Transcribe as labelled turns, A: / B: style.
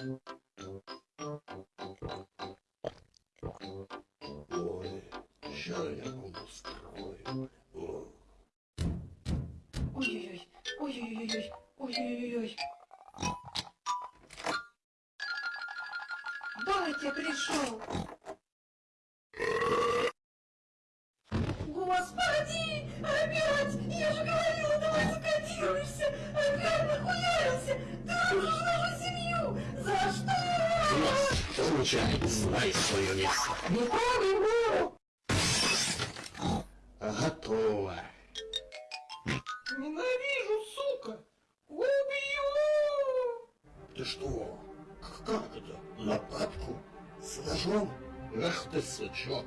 A: Ой, що я кому строю? О.
B: Ой-ой-ой, ой-ой-ой, ой-ой-ой. Батя пришел. Господи,
A: Получай, знай свое место.
B: Не помню!
A: Готово.
B: Ненавижу, сука! Убью!
A: Ты что? Как это? Нападку? С ножом? Ах ты, сучок.